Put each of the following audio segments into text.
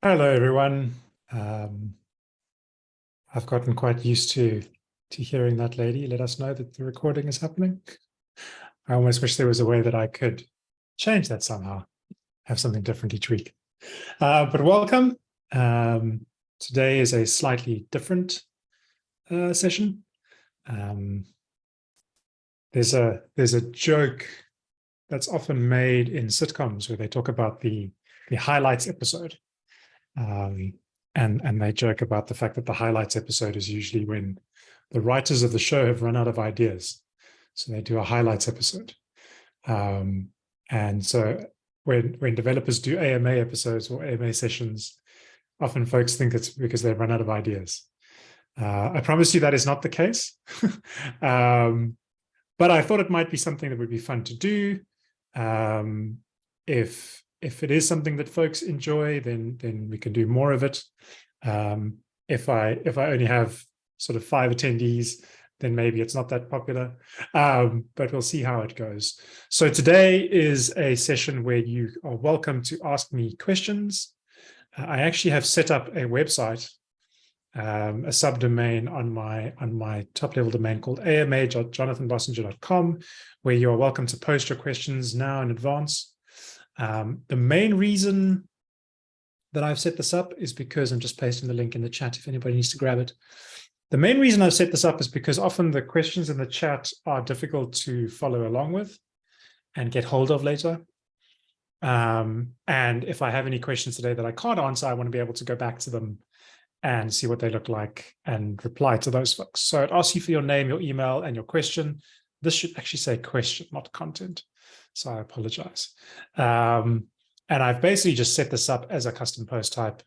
Hello, everyone. Um, I've gotten quite used to to hearing that lady let us know that the recording is happening. I almost wish there was a way that I could change that somehow, have something different each week. Uh, but welcome. Um, today is a slightly different uh, session. Um, there's a there's a joke that's often made in sitcoms where they talk about the the highlights episode um, and, and they joke about the fact that the highlights episode is usually when the writers of the show have run out of ideas. So they do a highlights episode. Um, and so when, when developers do AMA episodes or AMA sessions, often folks think it's because they've run out of ideas. Uh, I promise you that is not the case. um, but I thought it might be something that would be fun to do. Um, if if it is something that folks enjoy, then then we can do more of it. Um, if I if I only have sort of five attendees, then maybe it's not that popular, um, but we'll see how it goes. So today is a session where you are welcome to ask me questions. Uh, I actually have set up a website, um, a subdomain on my on my top level domain called ama.jonathanbossenger.com, where you are welcome to post your questions now in advance. Um, the main reason that I've set this up is because I'm just pasting the link in the chat if anybody needs to grab it. The main reason I've set this up is because often the questions in the chat are difficult to follow along with and get hold of later. Um, and if I have any questions today that I can't answer, I want to be able to go back to them and see what they look like and reply to those folks. So it asks you for your name, your email, and your question. This should actually say question, not content. So I apologize. Um, and I've basically just set this up as a custom post type.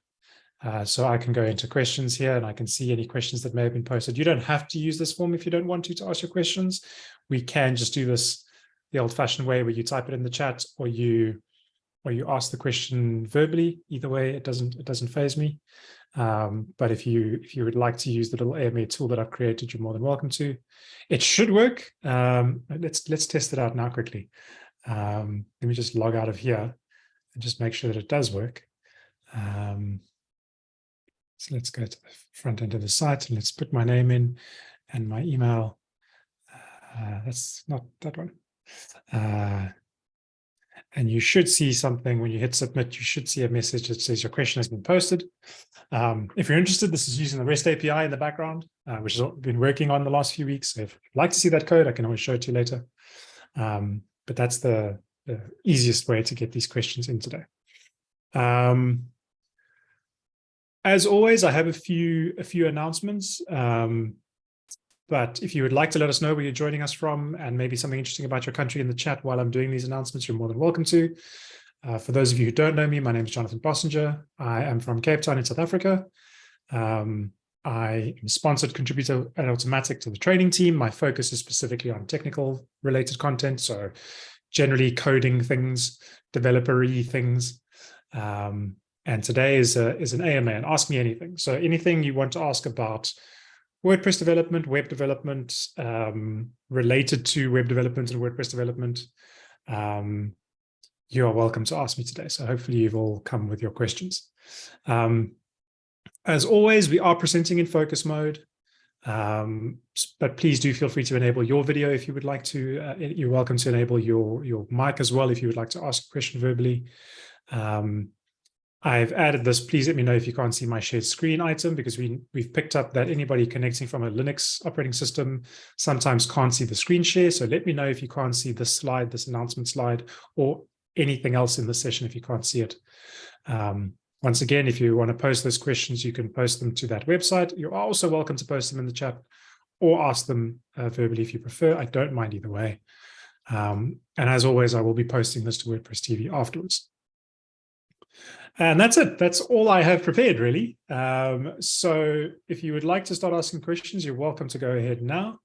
Uh, so I can go into questions here and I can see any questions that may have been posted. You don't have to use this form if you don't want to to ask your questions. We can just do this the old fashioned way where you type it in the chat or you or you ask the question verbally. Either way, it doesn't it doesn't phase me. Um, but if you if you would like to use the little AMA tool that I've created, you're more than welcome to. It should work. Um, let's let's test it out now quickly. Um, let me just log out of here and just make sure that it does work. Um, so let's go to the front end of the site and let's put my name in and my email. Uh, that's not that one. Uh, and you should see something when you hit submit, you should see a message that says your question has been posted. Um, if you're interested, this is using the REST API in the background, uh, which has been working on the last few weeks. So if you'd like to see that code, I can always show it to you later. Um, but that's the, the, easiest way to get these questions in today. Um, as always, I have a few a few announcements. Um, but if you would like to let us know where you're joining us from and maybe something interesting about your country in the chat while I'm doing these announcements, you're more than welcome to. Uh, for those of you who don't know me, my name is Jonathan Bossenger. I am from Cape Town in South Africa. Um, I am a sponsored contributor at Automattic to the training team. My focus is specifically on technical related content. So generally coding things, developer-y things. Um, and today is, a, is an AMA and ask me anything. So anything you want to ask about WordPress development, web development, um, related to web development and WordPress development, um, you are welcome to ask me today. So hopefully you've all come with your questions. Um, as always, we are presenting in focus mode, um, but please do feel free to enable your video if you would like to. Uh, you're welcome to enable your, your mic as well if you would like to ask a question verbally. Um, I've added this. Please let me know if you can't see my shared screen item because we, we've picked up that anybody connecting from a Linux operating system sometimes can't see the screen share. So let me know if you can't see this slide, this announcement slide, or anything else in the session if you can't see it. Um, once again, if you want to post those questions, you can post them to that website. You're also welcome to post them in the chat or ask them uh, verbally if you prefer. I don't mind either way. Um, and as always, I will be posting this to WordPress TV afterwards. And that's it. That's all I have prepared, really. Um, so if you would like to start asking questions, you're welcome to go ahead now.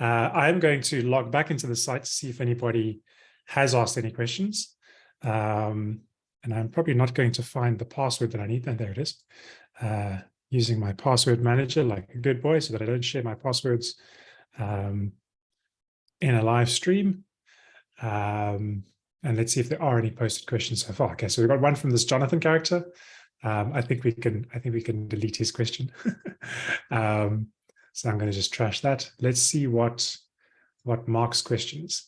Uh, I am going to log back into the site to see if anybody has asked any questions. Um, and I'm probably not going to find the password that I need. And there it is. Uh, using my password manager like a good boy so that I don't share my passwords um, in a live stream. Um, and let's see if there are any posted questions so far. Okay, so we've got one from this Jonathan character. Um, I think we can, I think we can delete his question. um, so I'm going to just trash that. Let's see what, what Mark's question is.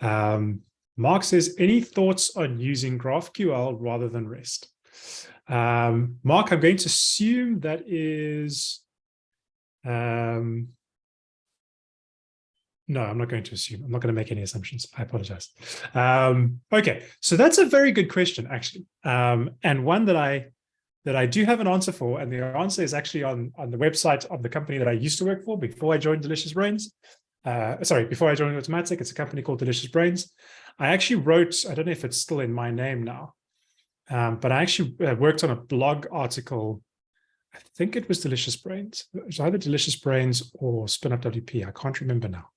Um, Mark says, any thoughts on using GraphQL rather than REST? Um, Mark, I'm going to assume that is, um, no, I'm not going to assume. I'm not going to make any assumptions. I apologize. Um, okay, so that's a very good question, actually, um, and one that I that I do have an answer for, and the answer is actually on on the website of the company that I used to work for before I joined Delicious Brains. Uh, sorry, before I joined Automattic, it's a company called Delicious Brains. I actually wrote, I don't know if it's still in my name now, um, but I actually uh, worked on a blog article. I think it was Delicious Brains. It was either Delicious Brains or SpinupWP. I can't remember now.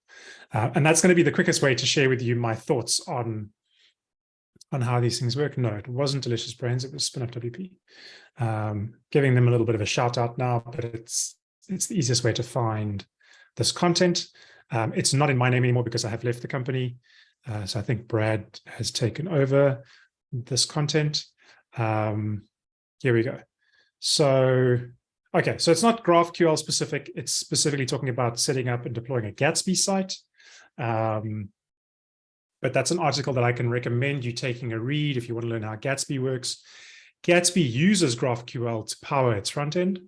Uh, and that's going to be the quickest way to share with you my thoughts on, on how these things work. No, it wasn't Delicious Brains. It was SpinupWP. Um, giving them a little bit of a shout out now, but it's it's the easiest way to find this content. Um, it's not in my name anymore because I have left the company. Uh, so I think Brad has taken over this content. Um, here we go. So, okay, so it's not GraphQL specific. It's specifically talking about setting up and deploying a Gatsby site. Um, but that's an article that I can recommend you taking a read if you want to learn how Gatsby works. Gatsby uses GraphQL to power its front end.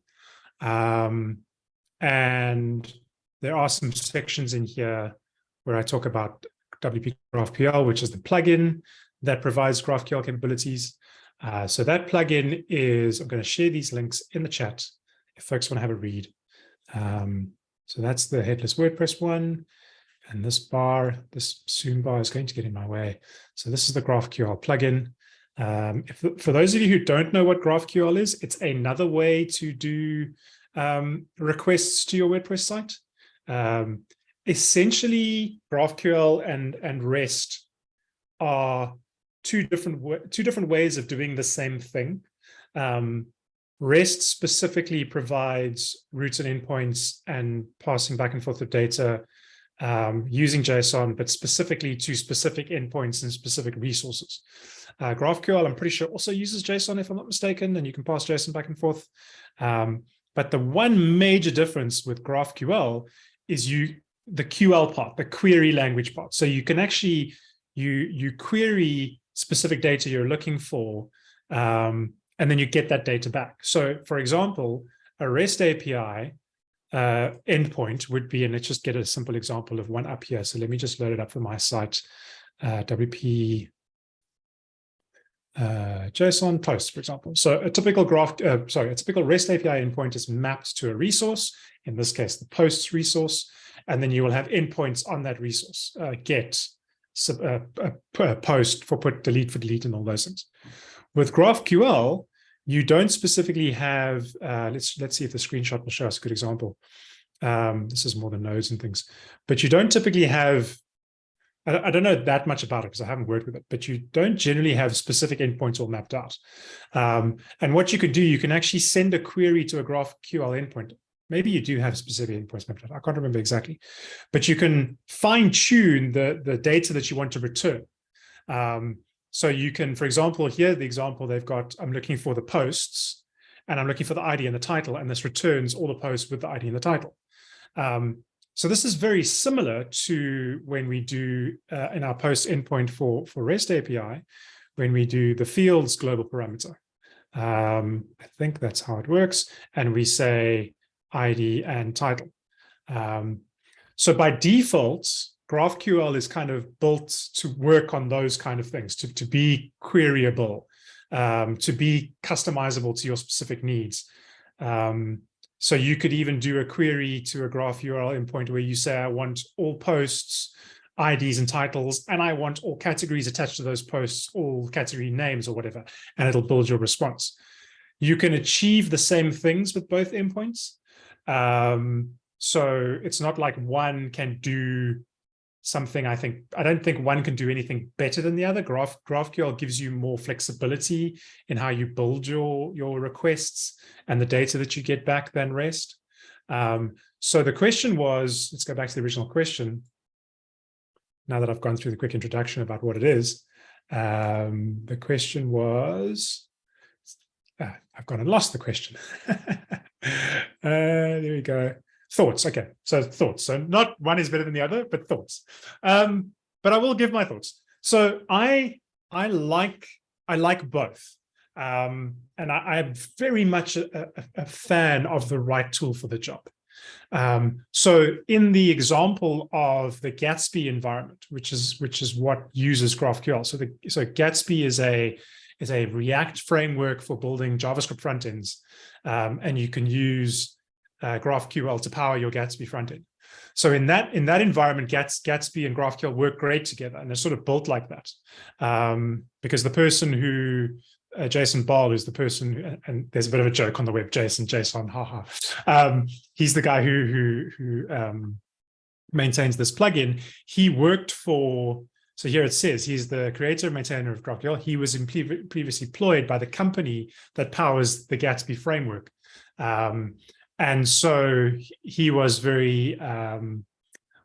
Um, and there are some sections in here where I talk about WP GraphQL, which is the plugin that provides GraphQL capabilities. Uh, so that plugin is, I'm going to share these links in the chat if folks want to have a read. Um, so that's the headless WordPress one. And this bar, this Zoom bar is going to get in my way. So this is the GraphQL plugin. Um, if, for those of you who don't know what GraphQL is, it's another way to do um, requests to your WordPress site. Um, essentially, GraphQL and, and REST are two different two different ways of doing the same thing. Um, REST specifically provides routes and endpoints and passing back and forth of data um, using JSON, but specifically to specific endpoints and specific resources. Uh, GraphQL, I'm pretty sure, also uses JSON, if I'm not mistaken, and you can pass JSON back and forth. Um, but the one major difference with GraphQL is you the QL part, the query language part. So you can actually you you query specific data you're looking for, um, and then you get that data back. So, for example, a REST API uh, endpoint would be, and let's just get a simple example of one up here. So let me just load it up for my site, uh, WP uh, JSON post, for example. So a typical graph, uh, sorry, a typical REST API endpoint is mapped to a resource, in this case, the posts resource, and then you will have endpoints on that resource, uh, get, sub, uh, post for put, delete for delete, and all those things. With GraphQL, you don't specifically have, uh, let's, let's see if the screenshot will show us a good example. Um, this is more the nodes and things, but you don't typically have I, I don't know that much about it because I haven't worked with it, but you don't generally have specific endpoints all mapped out. Um, and what you could do, you can actually send a query to a GraphQL endpoint. Maybe you do have specific endpoints mapped out. I can't remember exactly, but you can fine tune the, the data that you want to return. Um, so you can, for example, here, the example they've got, I'm looking for the posts and I'm looking for the ID and the title, and this returns all the posts with the ID and the title. Um, so this is very similar to when we do uh, in our post endpoint for, for REST API, when we do the fields global parameter. Um, I think that's how it works. And we say ID and title. Um, so by default, GraphQL is kind of built to work on those kind of things, to, to be queryable, um, to be customizable to your specific needs. Um, so you could even do a query to a GraphQL endpoint where you say, I want all posts, IDs and titles, and I want all categories attached to those posts, all category names or whatever, and it'll build your response. You can achieve the same things with both endpoints. Um, so it's not like one can do something I think, I don't think one can do anything better than the other. Graph, GraphQL gives you more flexibility in how you build your, your requests and the data that you get back than REST. Um, so the question was, let's go back to the original question. Now that I've gone through the quick introduction about what it is, um, the question was, ah, I've gone and lost the question. uh, there we go. Thoughts. Okay. So thoughts. So not one is better than the other, but thoughts. Um, but I will give my thoughts. So I, I like, I like both. Um, and I, am very much a, a, a, fan of the right tool for the job. Um, so in the example of the Gatsby environment, which is which is what uses GraphQL. So the so Gatsby is a is a React framework for building JavaScript frontends, um, and you can use uh, GraphQL to power your Gatsby frontend. So in that in that environment, Gats, Gatsby and GraphQL work great together, and they're sort of built like that. Um, because the person who uh, Jason Bahl is the person, who, and there's a bit of a joke on the web, Jason, Jason, haha. Um, he's the guy who who who um, maintains this plugin. He worked for so here it says he's the creator and maintainer of GraphQL. He was previously employed by the company that powers the Gatsby framework. Um, and so he was very, um,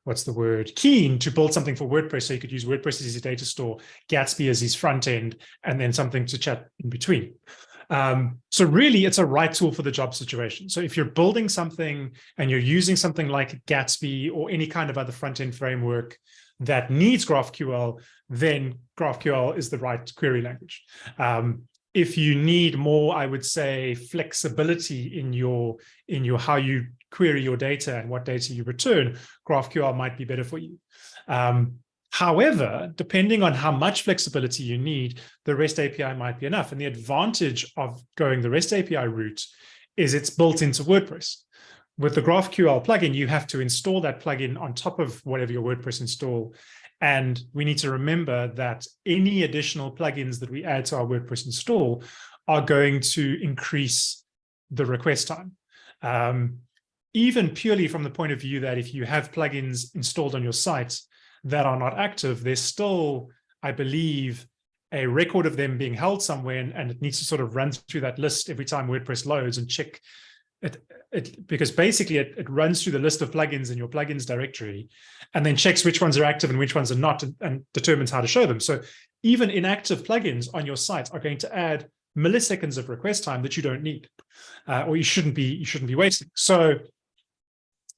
what's the word, keen to build something for WordPress so he could use WordPress as his data store, Gatsby as his front end, and then something to chat in between. Um, so really, it's a right tool for the job situation. So if you're building something and you're using something like Gatsby or any kind of other front-end framework that needs GraphQL, then GraphQL is the right query language. Um, if you need more, I would say, flexibility in your in your how you query your data and what data you return, GraphQL might be better for you. Um, however, depending on how much flexibility you need, the REST API might be enough. And the advantage of going the REST API route is it's built into WordPress with the GraphQL plugin, you have to install that plugin on top of whatever your WordPress install. And we need to remember that any additional plugins that we add to our WordPress install are going to increase the request time. Um, even purely from the point of view that if you have plugins installed on your site that are not active, there's still, I believe, a record of them being held somewhere and, and, it needs to sort of run through that list every time WordPress loads and check it, it because basically it, it runs through the list of plugins in your plugins directory and then checks which ones are active and which ones are not and, and determines how to show them. So even inactive plugins on your site are going to add milliseconds of request time that you don't need uh, or you shouldn't be you shouldn't be wasting. So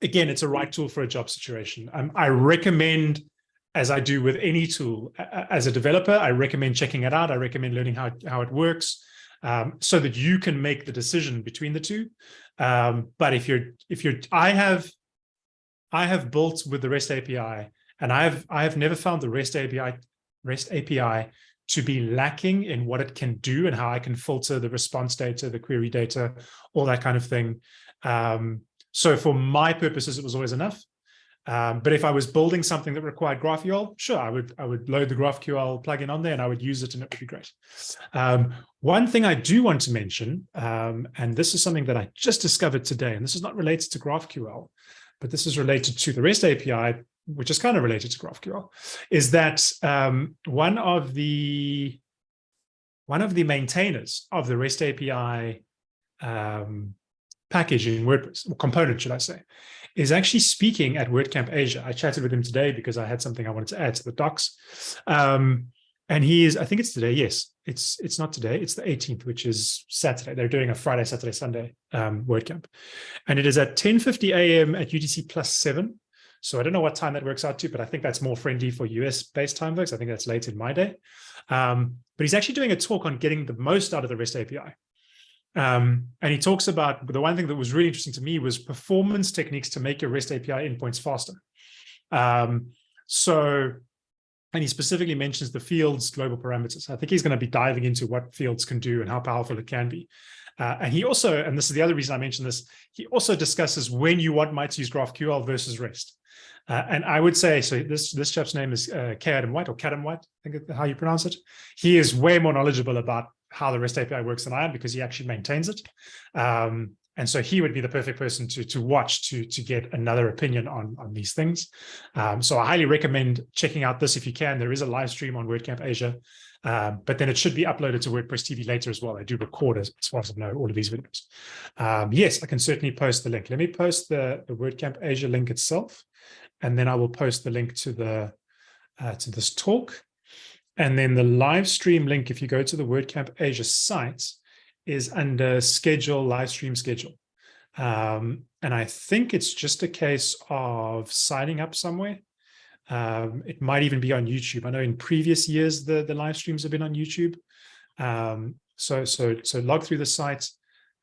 again, it's a right tool for a job situation. Um, I recommend as I do with any tool as a developer, I recommend checking it out. I recommend learning how, how it works um, so that you can make the decision between the two. Um, but if you're, if you're, I have, I have built with the REST API, and I have, I have never found the REST API, REST API to be lacking in what it can do and how I can filter the response data, the query data, all that kind of thing. Um, so for my purposes, it was always enough. Um, but if I was building something that required GraphQL, sure, I would I would load the GraphQL plugin on there and I would use it and it would be great. Um, one thing I do want to mention, um, and this is something that I just discovered today, and this is not related to GraphQL, but this is related to the REST API, which is kind of related to GraphQL, is that um, one of the one of the maintainers of the REST API um, package in WordPress, or component, should I say, is actually speaking at WordCamp Asia. I chatted with him today because I had something I wanted to add to the docs. Um, and he is, I think it's today. Yes, it's it's not today. It's the 18th, which is Saturday. They're doing a Friday, Saturday, Sunday um, WordCamp. And it is at 10.50 a.m. at UTC plus seven. So I don't know what time that works out to, but I think that's more friendly for US-based time folks. I think that's late in my day. Um, but he's actually doing a talk on getting the most out of the REST API. Um, and he talks about the one thing that was really interesting to me was performance techniques to make your REST API endpoints faster. Um, so, and he specifically mentions the fields global parameters. I think he's going to be diving into what fields can do and how powerful it can be. Uh, and he also, and this is the other reason I mentioned this, he also discusses when you want might use GraphQL versus REST. Uh, and I would say, so this this chap's name is uh, K. Adam White or Kadam White, I think how you pronounce it. He is way more knowledgeable about how the REST API works than I am because he actually maintains it. Um, and so he would be the perfect person to, to watch to, to get another opinion on, on these things. Um, so I highly recommend checking out this if you can. There is a live stream on WordCamp Asia, um, but then it should be uploaded to WordPress TV later as well. I do record, as, as far as I know, all of these videos. Um, yes, I can certainly post the link. Let me post the, the WordCamp Asia link itself, and then I will post the link to the uh, to this talk. And then the live stream link, if you go to the WordCamp Asia site, is under schedule, live stream schedule. Um, and I think it's just a case of signing up somewhere. Um, it might even be on YouTube. I know in previous years, the, the live streams have been on YouTube. Um, so, so, so log through the site.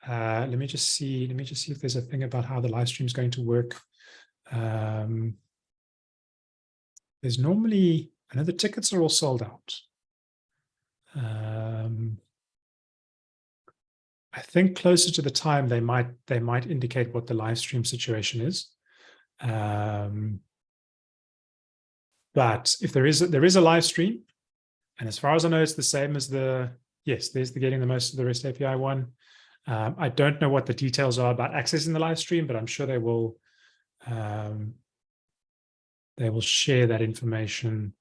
Uh, let me just see, let me just see if there's a thing about how the live stream is going to work. Um, there's normally, I know the tickets are all sold out. Um, I think closer to the time they might they might indicate what the live stream situation is. Um, but if there is a, there is a live stream, and as far as I know, it's the same as the yes, there's the getting the most of the REST API one. Um, I don't know what the details are about accessing the live stream, but I'm sure they will um, they will share that information.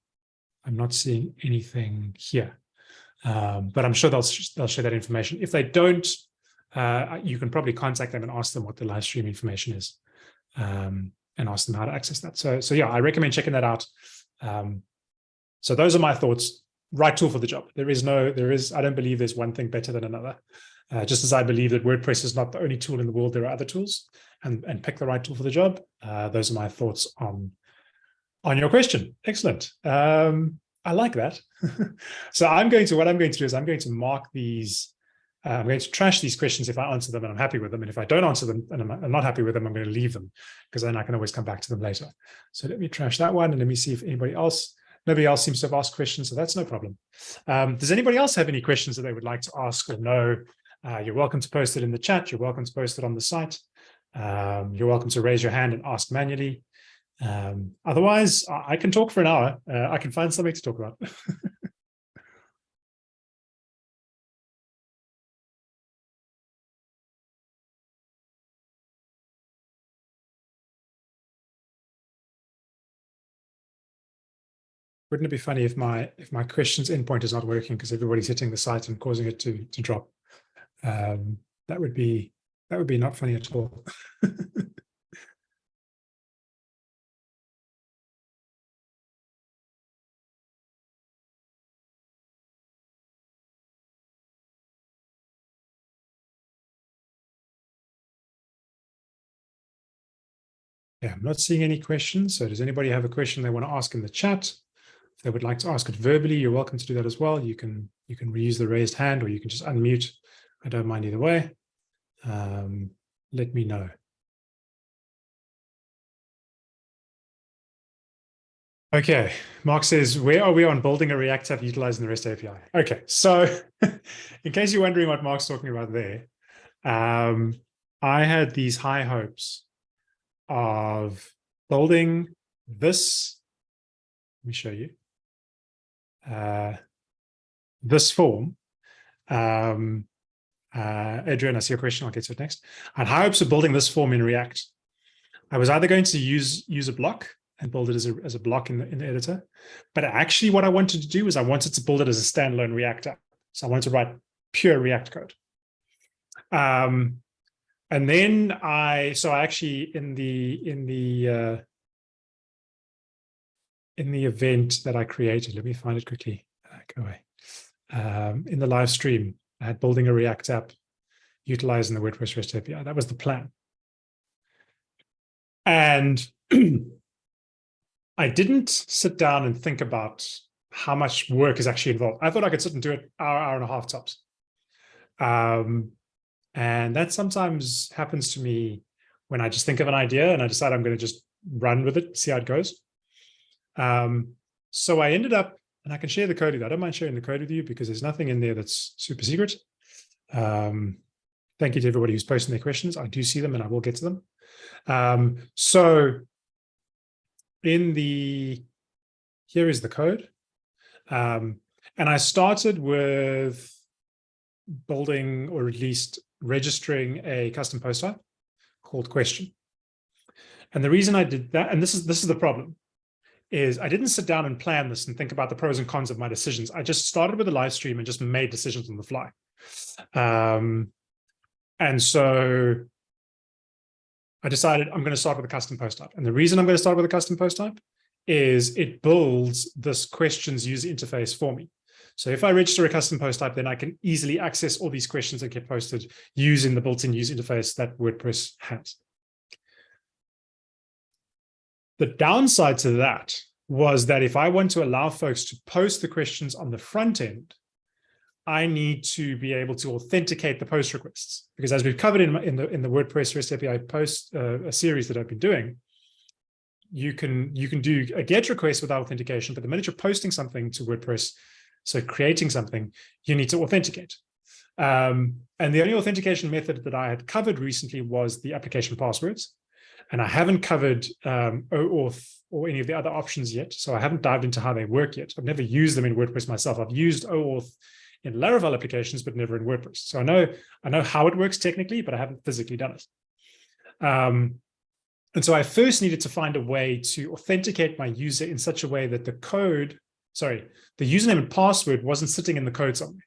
I'm not seeing anything here. Um, but I'm sure they'll they'll share that information. If they don't, uh, you can probably contact them and ask them what the live stream information is, um, and ask them how to access that. So so yeah, I recommend checking that out. Um, so those are my thoughts. Right tool for the job. There is no, there is. I don't believe there's one thing better than another. Uh, just as I believe that WordPress is not the only tool in the world, there are other tools, and and pick the right tool for the job. Uh, those are my thoughts on on your question. Excellent. Um, I like that. so I'm going to, what I'm going to do is I'm going to mark these, uh, I'm going to trash these questions if I answer them and I'm happy with them. And if I don't answer them and I'm, I'm not happy with them, I'm going to leave them because then I can always come back to them later. So let me trash that one and let me see if anybody else, nobody else seems to have asked questions. So that's no problem. Um, does anybody else have any questions that they would like to ask or know? Uh, you're welcome to post it in the chat. You're welcome to post it on the site. Um, you're welcome to raise your hand and ask manually. Um, otherwise, I can talk for an hour. Uh, I can find something to talk about. Wouldn't it be funny if my if my questions endpoint is not working because everybody's hitting the site and causing it to to drop? Um, that would be that would be not funny at all. Yeah, I'm not seeing any questions. So does anybody have a question they want to ask in the chat? If they would like to ask it verbally, you're welcome to do that as well. You can you can reuse the raised hand or you can just unmute. I don't mind either way. Um, let me know. Okay, Mark says, where are we on building a React app utilizing the REST API? Okay, so in case you're wondering what Mark's talking about there, um, I had these high hopes of building this. Let me show you. Uh, this form. Um, uh, Adrian, I see your question. I'll get to it next. And high hopes of building this form in React. I was either going to use use a block and build it as a, as a block in the, in the editor. But actually what I wanted to do is I wanted to build it as a standalone React app. So I wanted to write pure React code. Um, and then I, so I actually in the, in the, uh, in the event that I created, let me find it quickly, uh, go away. Um, in the live stream, I had building a React app utilizing the WordPress REST API. That was the plan. And I didn't sit down and think about how much work is actually involved. I thought I could sit and do it hour, hour and a half tops. Um, and that sometimes happens to me when I just think of an idea and I decide I'm going to just run with it, see how it goes. Um, so I ended up, and I can share the code with you. I don't mind sharing the code with you because there's nothing in there that's super secret. Um, thank you to everybody who's posting their questions. I do see them and I will get to them. Um, so in the, here is the code. Um, and I started with building or at least registering a custom post type called question. And the reason I did that, and this is this is the problem, is I didn't sit down and plan this and think about the pros and cons of my decisions. I just started with a live stream and just made decisions on the fly. Um, and so I decided I'm going to start with a custom post type. And the reason I'm going to start with a custom post type is it builds this questions user interface for me. So if I register a custom post type, then I can easily access all these questions that get posted using the built-in user interface that WordPress has. The downside to that was that if I want to allow folks to post the questions on the front end, I need to be able to authenticate the post requests because as we've covered in, in the in the WordPress REST API post uh, a series that I've been doing, you can you can do a GET request without authentication, but the minute you're posting something to WordPress, so creating something, you need to authenticate. Um, and the only authentication method that I had covered recently was the application passwords. And I haven't covered um, OAuth or any of the other options yet. So I haven't dived into how they work yet. I've never used them in WordPress myself. I've used OAuth in Laravel applications, but never in WordPress. So I know I know how it works technically, but I haven't physically done it. Um, and so I first needed to find a way to authenticate my user in such a way that the code, sorry, the username and password wasn't sitting in the code somewhere.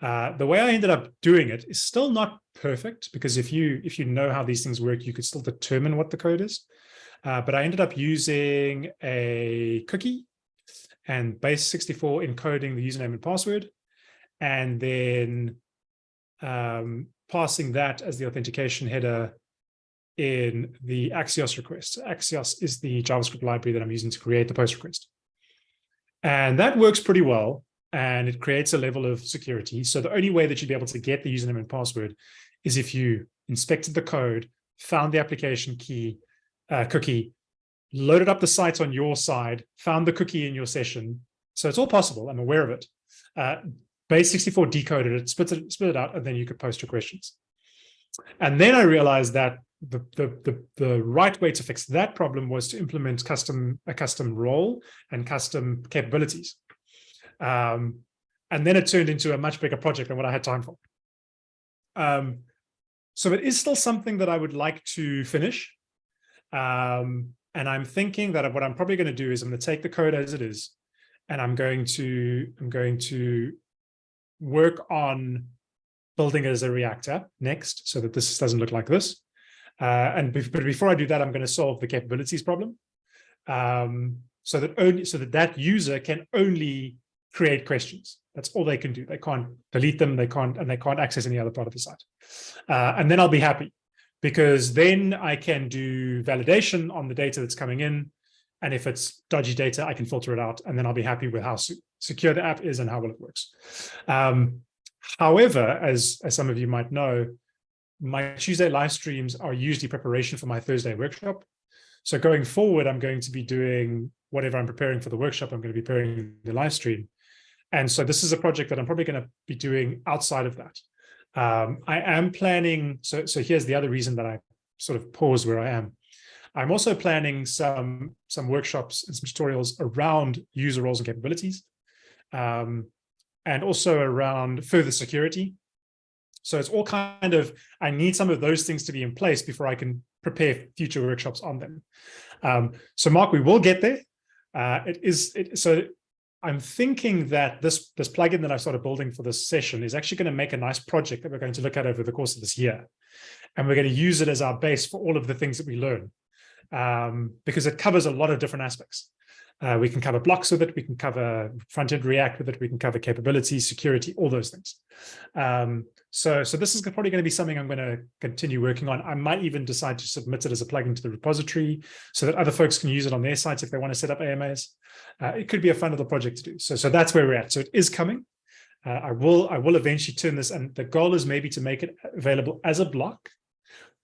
Uh, the way I ended up doing it is still not perfect because if you if you know how these things work, you could still determine what the code is. Uh, but I ended up using a cookie and base64 encoding the username and password, and then um, passing that as the authentication header in the Axios request. Axios is the JavaScript library that I'm using to create the post request. And that works pretty well and it creates a level of security. So the only way that you'd be able to get the username and password is if you inspected the code, found the application key, uh, cookie, loaded up the site on your side, found the cookie in your session. So it's all possible. I'm aware of it. Uh, Base64 decoded it, spit it, spit it out, and then you could post your questions. And then I realized that the, the, the, the, right way to fix that problem was to implement custom a custom role and custom capabilities. Um, and then it turned into a much bigger project than what I had time for. Um, so it is still something that I would like to finish. Um, and I'm thinking that what I'm probably going to do is I'm going to take the code as it is, and I'm going to I'm going to work on building it as a React app next, so that this doesn't look like this. Uh, and be but before I do that, I'm going to solve the capabilities problem, um, so that only so that that user can only create questions. That's all they can do. They can't delete them. They can't, and they can't access any other part of the site. Uh, and then I'll be happy because then I can do validation on the data that's coming in. And if it's dodgy data, I can filter it out. And then I'll be happy with how secure the app is and how well it works. Um, however, as, as some of you might know, my Tuesday live streams are usually preparation for my Thursday workshop. So going forward, I'm going to be doing whatever I'm preparing for the workshop, I'm going to be preparing the live stream. And so this is a project that I'm probably going to be doing outside of that. Um, I am planning, so, so here's the other reason that I sort of pause where I am. I'm also planning some, some workshops and some tutorials around user roles and capabilities, um, and also around further security. So it's all kind of, I need some of those things to be in place before I can prepare future workshops on them. Um, so Mark, we will get there. Uh, it is, it, so I'm thinking that this, this plugin that I started building for this session is actually going to make a nice project that we're going to look at over the course of this year. And we're going to use it as our base for all of the things that we learn um, because it covers a lot of different aspects. Uh, we can cover blocks with it. We can cover front-end React with it. We can cover capabilities, security, all those things. Um, so, so this is probably going to be something I'm going to continue working on. I might even decide to submit it as a plugin to the repository so that other folks can use it on their sites if they want to set up AMAs. Uh, it could be a fun little project to do. So, so that's where we're at. So it is coming. Uh, I will I will eventually turn this, and the goal is maybe to make it available as a block,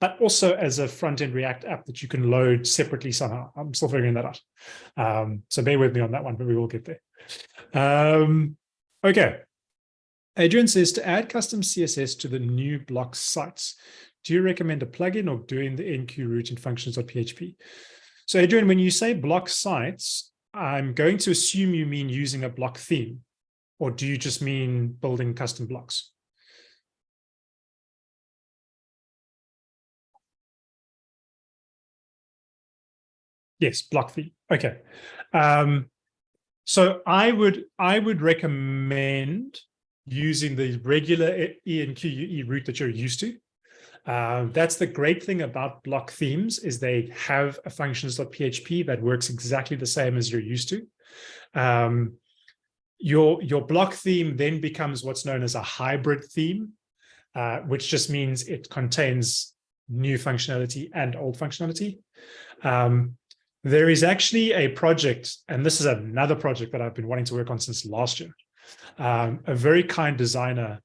but also as a front-end React app that you can load separately somehow. I'm still figuring that out. Um, so bear with me on that one, but we will get there. Um, okay. Adrian says to add custom CSS to the new block sites, do you recommend a plugin or doing the enqueue route in functions.php? So Adrian, when you say block sites, I'm going to assume you mean using a block theme, or do you just mean building custom blocks? Yes, block theme. Okay. Um, so I would I would recommend using the regular enqueue route that you're used to. Uh, that's the great thing about block themes is they have a functions.php that works exactly the same as you're used to. Um, your, your block theme then becomes what's known as a hybrid theme, uh, which just means it contains new functionality and old functionality. Um, there is actually a project, and this is another project that I've been wanting to work on since last year. Um, a very kind designer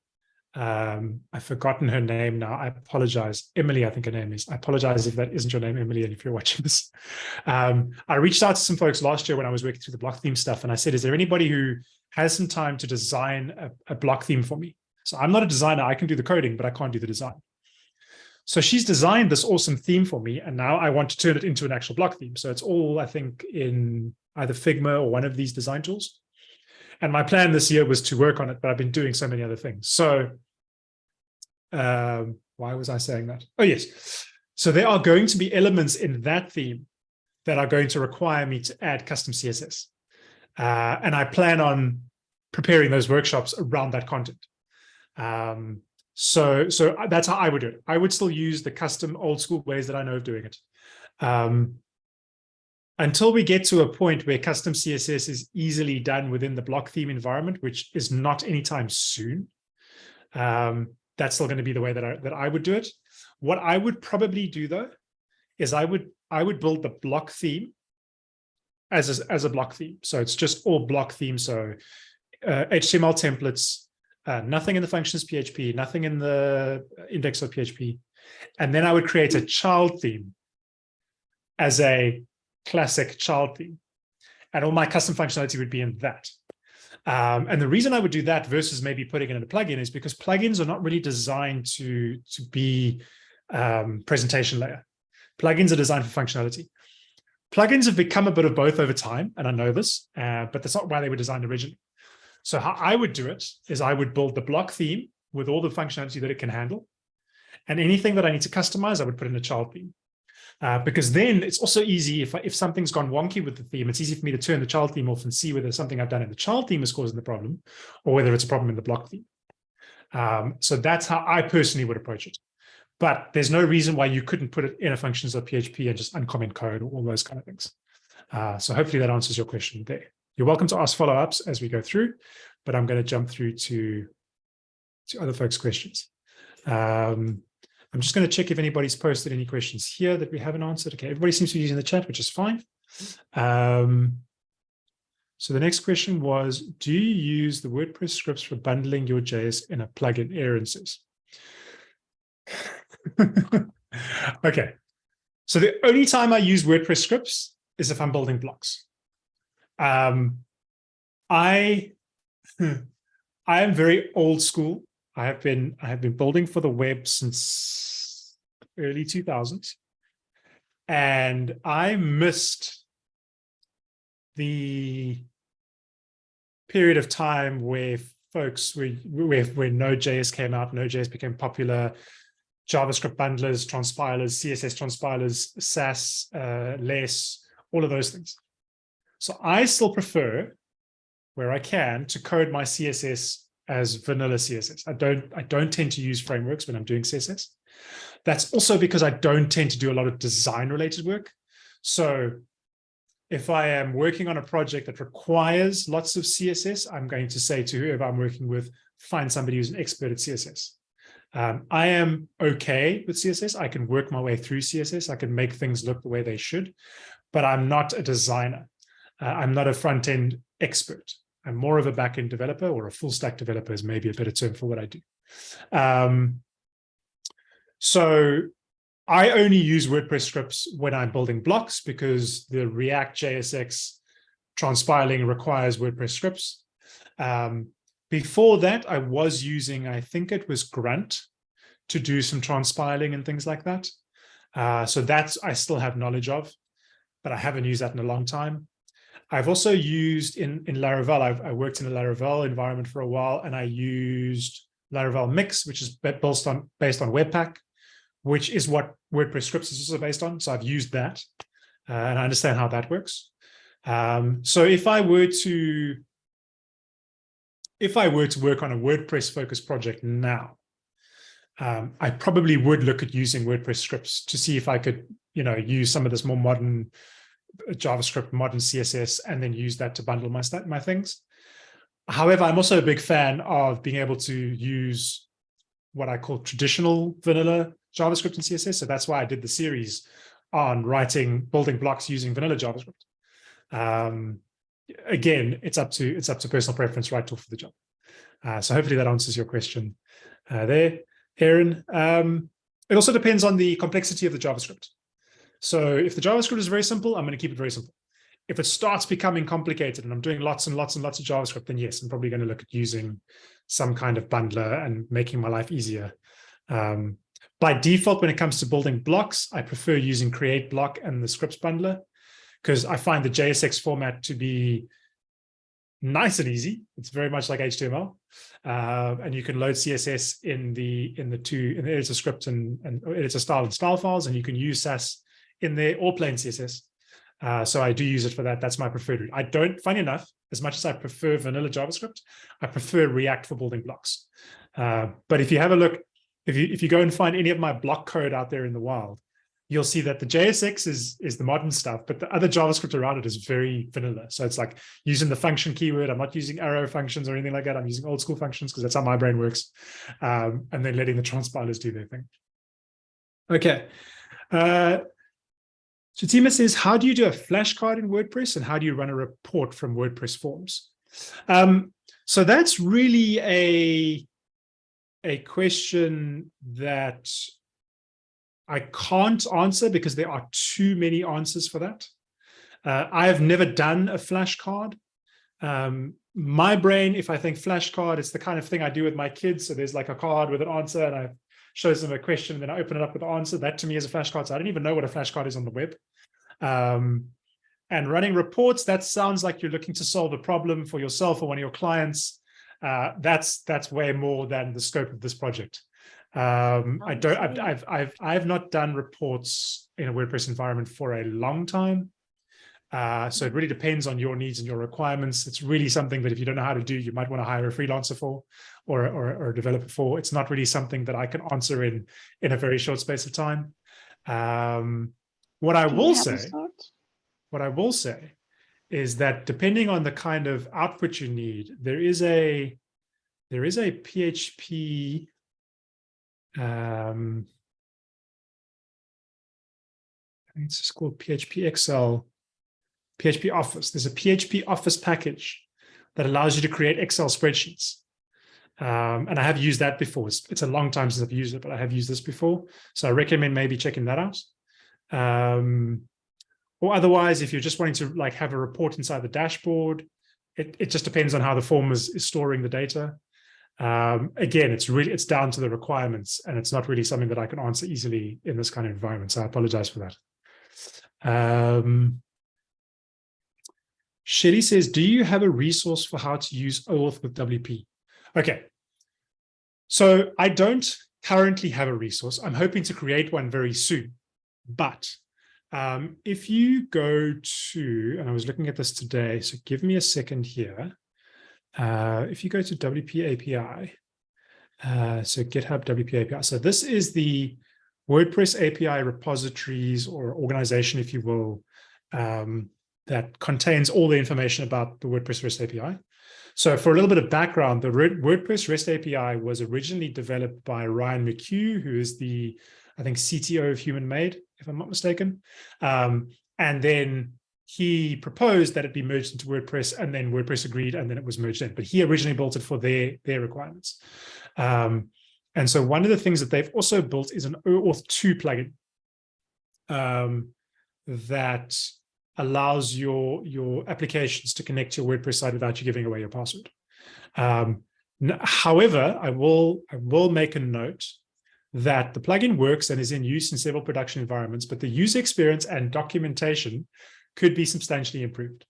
um, I've forgotten her name now. I apologize. Emily, I think her name is. I apologize if that isn't your name, Emily, and if you're watching this. Um, I reached out to some folks last year when I was working through the block theme stuff, and I said, is there anybody who has some time to design a, a block theme for me? So I'm not a designer. I can do the coding, but I can't do the design. So she's designed this awesome theme for me, and now I want to turn it into an actual block theme. So it's all, I think, in either Figma or one of these design tools. And my plan this year was to work on it, but I've been doing so many other things. So um, why was I saying that? Oh, yes. So there are going to be elements in that theme that are going to require me to add custom CSS. Uh, and I plan on preparing those workshops around that content. Um, so, so that's how I would do it. I would still use the custom old school ways that I know of doing it. Um, until we get to a point where custom CSS is easily done within the block theme environment, which is not anytime soon, um, that's still going to be the way that I, that I would do it. What I would probably do though, is I would I would build the block theme as a, as a block theme. So it's just all block theme. So uh, HTML templates, uh, nothing in the functions PHP, nothing in the index of PHP. And then I would create a child theme as a classic child theme. And all my custom functionality would be in that. Um, and the reason I would do that versus maybe putting it in a plugin is because plugins are not really designed to, to be um, presentation layer. Plugins are designed for functionality. Plugins have become a bit of both over time, and I know this, uh, but that's not why they were designed originally. So how I would do it is I would build the block theme with all the functionality that it can handle. And anything that I need to customize, I would put in a child theme. Uh, because then it's also easy if, if something's gone wonky with the theme, it's easy for me to turn the child theme off and see whether something I've done in the child theme is causing the problem or whether it's a problem in the block theme. Um, so that's how I personally would approach it. But there's no reason why you couldn't put it in a functions.php and just uncomment code or all those kind of things. Uh, so hopefully that answers your question there. You're welcome to ask follow-ups as we go through, but I'm going to jump through to, to other folks' questions. Um, I'm just going to check if anybody's posted any questions here that we haven't answered. Okay, everybody seems to be using the chat, which is fine. Um, so the next question was, do you use the WordPress scripts for bundling your JS in a plugin? Aaron okay, so the only time I use WordPress scripts is if I'm building blocks. Um, I, I am very old school I have been I have been building for the web since early 2000s. And I missed the period of time where folks were where, where Node.js came out, Node.js became popular, JavaScript bundlers, transpilers, CSS transpilers, Sass, uh, less, all of those things. So I still prefer, where I can, to code my CSS as vanilla CSS. I don't, I don't tend to use frameworks when I'm doing CSS. That's also because I don't tend to do a lot of design related work. So if I am working on a project that requires lots of CSS, I'm going to say to whoever I'm working with, find somebody who's an expert at CSS. Um, I am okay with CSS. I can work my way through CSS. I can make things look the way they should, but I'm not a designer. Uh, I'm not a front-end expert. I'm more of a backend developer or a full stack developer is maybe a better term for what I do. Um, so I only use WordPress scripts when I'm building blocks because the React JSX transpiling requires WordPress scripts. Um, before that, I was using, I think it was Grunt to do some transpiling and things like that. Uh, so that's I still have knowledge of, but I haven't used that in a long time. I've also used in, in Laravel, I've, I worked in a Laravel environment for a while, and I used Laravel Mix, which is based on, based on Webpack, which is what WordPress scripts is also based on. So I've used that, uh, and I understand how that works. Um, so if I were to, if I were to work on a WordPress focused project now, um, I probably would look at using WordPress scripts to see if I could, you know, use some of this more modern JavaScript, modern CSS, and then use that to bundle my my things. however, I'm also a big fan of being able to use what I call traditional vanilla JavaScript and CSS. So that's why I did the series on writing building blocks using vanilla JavaScript. Um, again, it's up to it's up to personal preference, right tool for the job. Uh, so hopefully that answers your question uh, there, Aaron. Um, it also depends on the complexity of the JavaScript. So if the JavaScript is very simple, I'm going to keep it very simple. If it starts becoming complicated and I'm doing lots and lots and lots of JavaScript, then yes, I'm probably going to look at using some kind of bundler and making my life easier. Um, by default, when it comes to building blocks, I prefer using create block and the scripts bundler because I find the JSX format to be nice and easy. It's very much like HTML, uh, and you can load CSS in the in the two in the editor script and and editor style and style files, and you can use Sass in there or plain CSS. Uh, so I do use it for that. That's my preferred route. I don't, funny enough, as much as I prefer vanilla JavaScript, I prefer React for building blocks. Uh, but if you have a look, if you if you go and find any of my block code out there in the wild, you'll see that the JSX is, is the modern stuff, but the other JavaScript around it is very vanilla. So it's like using the function keyword. I'm not using arrow functions or anything like that. I'm using old school functions because that's how my brain works. Um, and then letting the transpilers do their thing. Okay. Uh, Tima says, how do you do a flashcard in WordPress and how do you run a report from WordPress forms? Um, so that's really a, a question that I can't answer because there are too many answers for that. Uh, I have never done a flashcard. Um, my brain, if I think flashcard, it's the kind of thing I do with my kids. So there's like a card with an answer and I show them a question and then I open it up with the answer. That to me is a flashcard. So I don't even know what a flashcard is on the web. Um, and running reports, that sounds like you're looking to solve a problem for yourself or one of your clients. Uh, that's that's way more than the scope of this project. Um, I don't, I've, I've, I've, I've not done reports in a WordPress environment for a long time. Uh, so it really depends on your needs and your requirements. It's really something that if you don't know how to do, you might want to hire a freelancer for or, or, or a developer for. It's not really something that I can answer in, in a very short space of time. Um, what I will say, what I will say is that depending on the kind of output you need, there is a, there is a PHP um, I think it's just called PHPExcel, PHP Office. There's a PHP Office package that allows you to create Excel spreadsheets. Um, and I have used that before. It's, it's, a long time since I've used it, but I have used this before. So I recommend maybe checking that out. Um, or otherwise, if you're just wanting to like have a report inside the dashboard, it, it just depends on how the form is, is storing the data. Um, again, it's really it's down to the requirements, and it's not really something that I can answer easily in this kind of environment. So I apologize for that. Um, Shelly says, do you have a resource for how to use OAuth with WP? Okay, so I don't currently have a resource. I'm hoping to create one very soon. But um, if you go to, and I was looking at this today, so give me a second here. Uh, if you go to WP API, uh, so GitHub WP API, so this is the WordPress API repositories or organization, if you will, um, that contains all the information about the WordPress REST API. So for a little bit of background, the WordPress REST API was originally developed by Ryan McCue, who is the, I think, CTO of Human Made, if I'm not mistaken. Um, and then he proposed that it be merged into WordPress and then WordPress agreed and then it was merged in, but he originally built it for their, their requirements. Um, and so one of the things that they've also built is an OAuth 2 plugin um, that allows your, your applications to connect to your WordPress site without you giving away your password. Um, however, I will, I will make a note that the plugin works and is in use in several production environments, but the user experience and documentation could be substantially improved.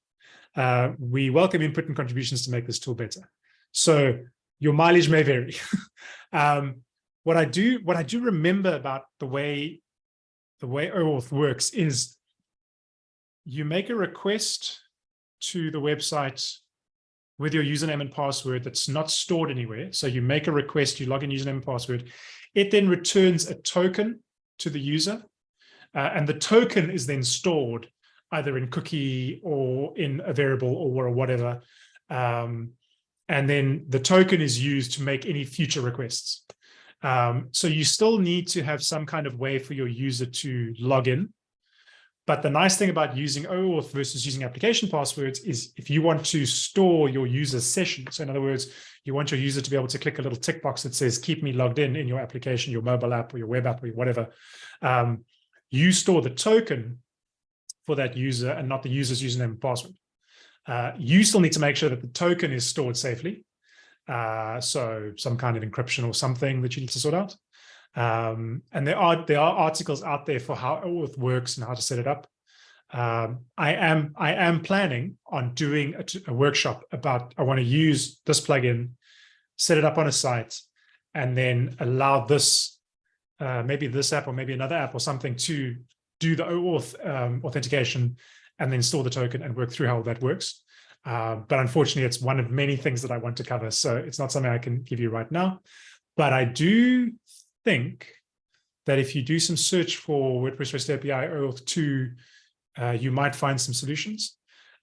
Uh, we welcome input and contributions to make this tool better. So your mileage may vary. um, what I do, what I do remember about the way the way OAuth works is you make a request to the website with your username and password that's not stored anywhere. So you make a request, you log in username and password. It then returns a token to the user. Uh, and the token is then stored either in cookie or in a variable or whatever. Um, And then the token is used to make any future requests. Um, so you still need to have some kind of way for your user to log in. But the nice thing about using OAuth versus using application passwords is if you want to store your user's session. So in other words, you want your user to be able to click a little tick box that says, keep me logged in in your application, your mobile app or your web app or whatever. Um, you store the token for that user and not the user's username and password. Uh, you still need to make sure that the token is stored safely. Uh, so some kind of encryption or something that you need to sort out. Um, and there are there are articles out there for how OAuth works and how to set it up. Um, I am I am planning on doing a, a workshop about I want to use this plugin, set it up on a site, and then allow this uh, maybe this app or maybe another app or something to do the OAuth um, authentication and then store the token and work through how that works. Uh, but unfortunately, it's one of many things that I want to cover. So it's not something I can give you right now. But I do think that if you do some search for WordPress REST API OAuth 2, uh, you might find some solutions.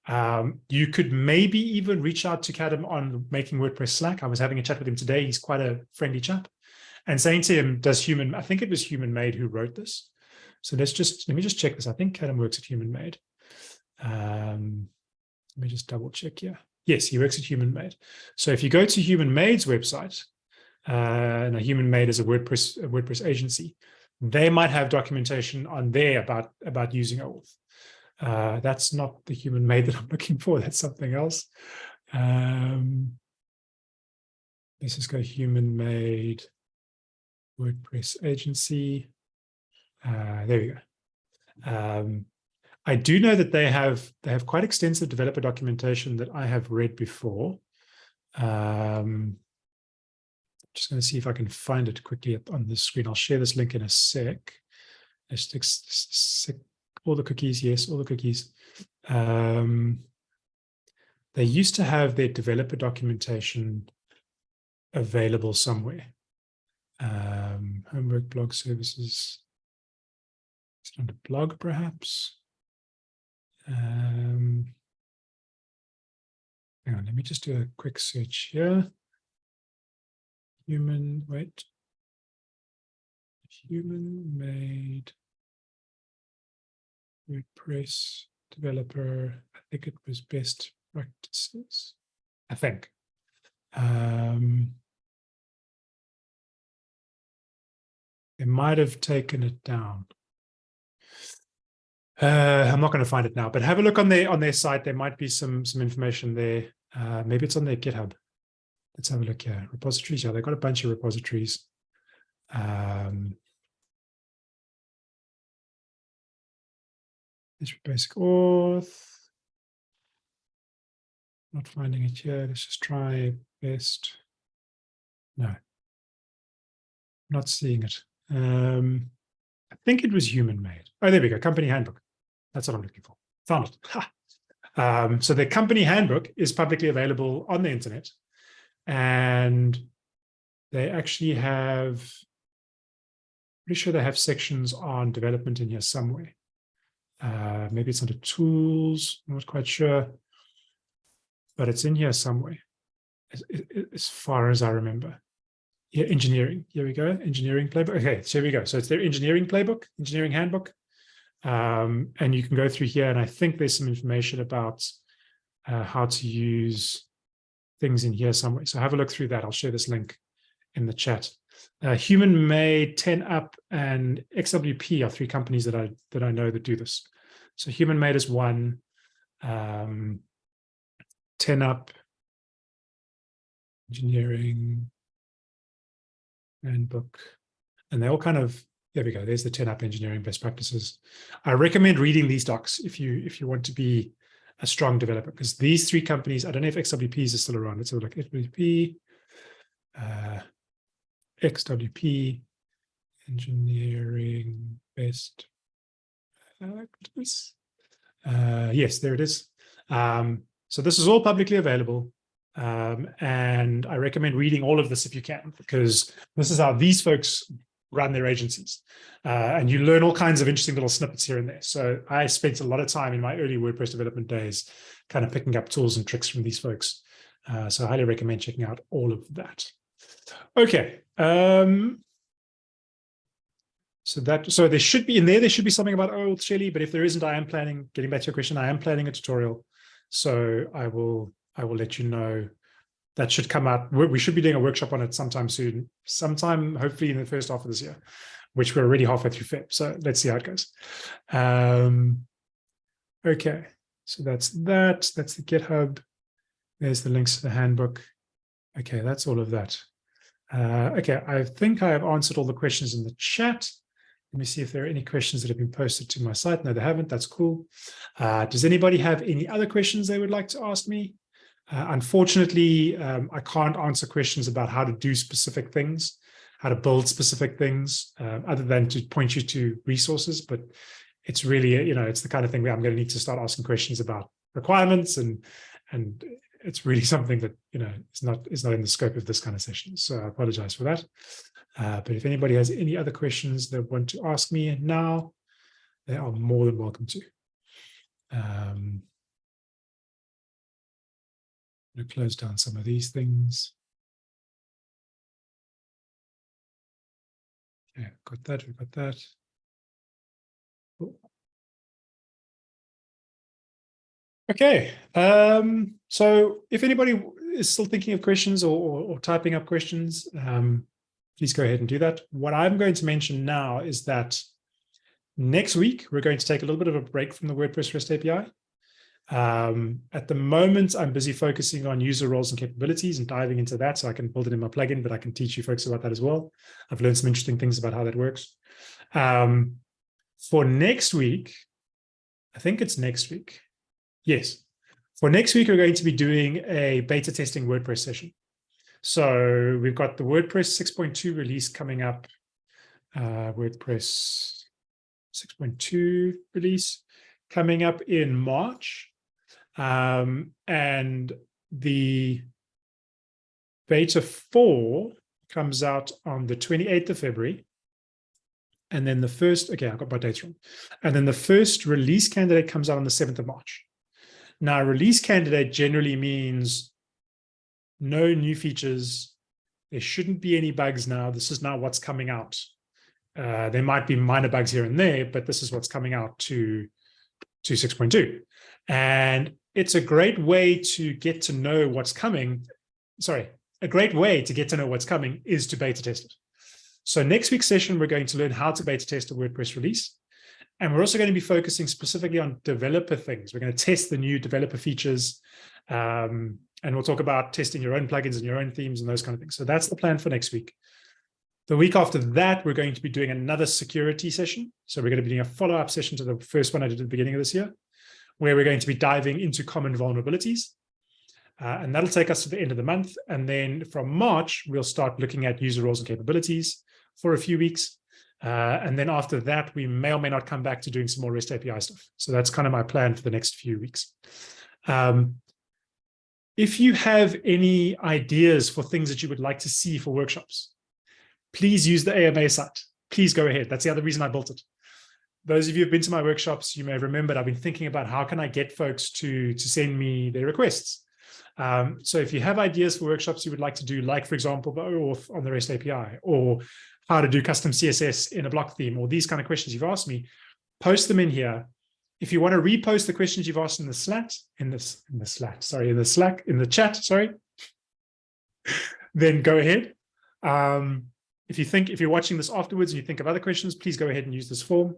Um, you could maybe even reach out to Kadam on making WordPress Slack. I was having a chat with him today. He's quite a friendly chap. And saying to him, does human, I think it was Human Made who wrote this. So let's just, let me just check this. I think Kadam works at Human Made. Um, let me just double check here. Yes, he works at Human Made. So if you go to Human Made's website, uh, and a Human Made as a WordPress a WordPress agency, they might have documentation on there about about using OAuth. Uh, that's not the Human Made that I'm looking for. That's something else. Um, let's just go Human Made WordPress agency. Uh, there we go. Um, I do know that they have they have quite extensive developer documentation that I have read before. Um, just going to see if I can find it quickly on the screen. I'll share this link in a sec. all the cookies, yes, all the cookies. Um, they used to have their developer documentation available somewhere. Um, homework blog services. Is it under blog perhaps? Um, hang on, let me just do a quick search here. Human, wait. Human made WordPress developer. I think it was best practices. I think. Um, they might have taken it down. Uh, I'm not going to find it now, but have a look on their on their site. There might be some some information there. Uh, maybe it's on their GitHub. Let's have a look here. Repositories. Yeah, they've got a bunch of repositories. Um, this basic auth. Not finding it here. Let's just try best. No, not seeing it. Um, I think it was human made. Oh, there we go. Company handbook. That's what I'm looking for. Found it. Um, so the company handbook is publicly available on the internet. And they actually have, pretty sure they have sections on development in here somewhere. Uh, maybe it's under tools, I'm not quite sure, but it's in here somewhere, as, as far as I remember. Yeah, engineering. Here we go. Engineering playbook. Okay, so here we go. So it's their engineering playbook, engineering handbook. Um, and you can go through here, and I think there's some information about uh, how to use things in here somewhere. So have a look through that. I'll share this link in the chat. Uh, Human Made, 10up, and XWP are three companies that I that I know that do this. So Human Made is one, um, 10up, engineering, and Book, and they all kind of there we go. There's the 10up engineering best practices. I recommend reading these docs if you if you want to be a strong developer because these three companies, I don't know if XWPs is still around. Let's have a. XWP, uh, XWP, engineering best practice. Uh, yes, there it is. Um, so this is all publicly available. Um, and I recommend reading all of this if you can, because this is how these folks run their agencies. Uh, and you learn all kinds of interesting little snippets here and there. So I spent a lot of time in my early WordPress development days kind of picking up tools and tricks from these folks. Uh, so I highly recommend checking out all of that. Okay. Um, so that so there should be in there, there should be something about oil Shelly, but if there isn't, I am planning, getting back to your question, I am planning a tutorial. So I will I will let you know that should come out. We should be doing a workshop on it sometime soon, sometime hopefully in the first half of this year, which we're already halfway through Feb. So let's see how it goes. Um, okay, so that's that. That's the GitHub. There's the links to the handbook. Okay, that's all of that. Uh, okay, I think I have answered all the questions in the chat. Let me see if there are any questions that have been posted to my site. No, they haven't. That's cool. Uh, does anybody have any other questions they would like to ask me? Uh, unfortunately, um, I can't answer questions about how to do specific things, how to build specific things, um, other than to point you to resources. But it's really, you know, it's the kind of thing where I'm going to need to start asking questions about requirements and and it's really something that you know is not is not in the scope of this kind of session. So I apologize for that. Uh, but if anybody has any other questions they want to ask me now, they are more than welcome to. Um, To close down some of these things. Yeah, got that, we've got that. Okay, um, so if anybody is still thinking of questions or, or, or typing up questions, um, please go ahead and do that. What I'm going to mention now is that next week, we're going to take a little bit of a break from the WordPress REST API. Um, at the moment, I'm busy focusing on user roles and capabilities and diving into that so I can build it in my plugin, but I can teach you folks about that as well. I've learned some interesting things about how that works. Um, for next week, I think it's next week. Yes. For next week, we're going to be doing a beta testing WordPress session. So we've got the WordPress 6.2 release coming up, uh, WordPress 6.2 release coming up in March. Um, and the beta 4 comes out on the 28th of February. And then the first, okay, I got my dates wrong. And then the first release candidate comes out on the 7th of March. Now, release candidate generally means no new features. There shouldn't be any bugs now. This is now what's coming out. Uh, there might be minor bugs here and there, but this is what's coming out to, to 6.2. And it's a great way to get to know what's coming. Sorry, a great way to get to know what's coming is to beta test it. So next week's session, we're going to learn how to beta test a WordPress release. And we're also going to be focusing specifically on developer things. We're going to test the new developer features. Um, and we'll talk about testing your own plugins and your own themes and those kind of things. So that's the plan for next week. The week after that, we're going to be doing another security session. So we're going to be doing a follow-up session to the first one I did at the beginning of this year where we're going to be diving into common vulnerabilities. Uh, and that'll take us to the end of the month. And then from March, we'll start looking at user roles and capabilities for a few weeks. Uh, and then after that, we may or may not come back to doing some more REST API stuff. So that's kind of my plan for the next few weeks. Um, if you have any ideas for things that you would like to see for workshops, please use the AMA site. Please go ahead. That's the other reason I built it those of you who've been to my workshops, you may have remembered I've been thinking about how can I get folks to, to send me their requests. Um, so if you have ideas for workshops you would like to do, like, for example, the OAuth on the REST API, or how to do custom CSS in a block theme, or these kind of questions you've asked me, post them in here. If you want to repost the questions you've asked in the Slack, in this, in the Slack, sorry, in the Slack, in the chat, sorry, then go ahead. Um, if you think, if you're watching this afterwards and you think of other questions, please go ahead and use this form.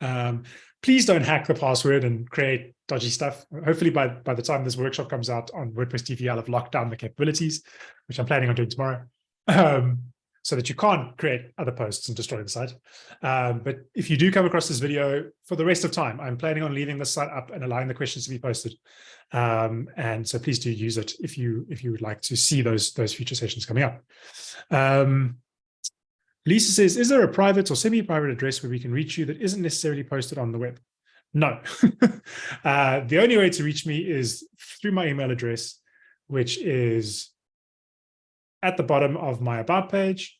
Um, please don't hack the password and create dodgy stuff. Hopefully by, by the time this workshop comes out on WordPress TV, I'll have locked down the capabilities, which I'm planning on doing tomorrow, um, so that you can't create other posts and destroy the site. Um, but if you do come across this video for the rest of time, I'm planning on leaving the site up and allowing the questions to be posted. Um, and so please do use it if you if you would like to see those those future sessions coming up. Lisa says, is there a private or semi-private address where we can reach you that isn't necessarily posted on the web? No. uh, the only way to reach me is through my email address, which is at the bottom of my about page.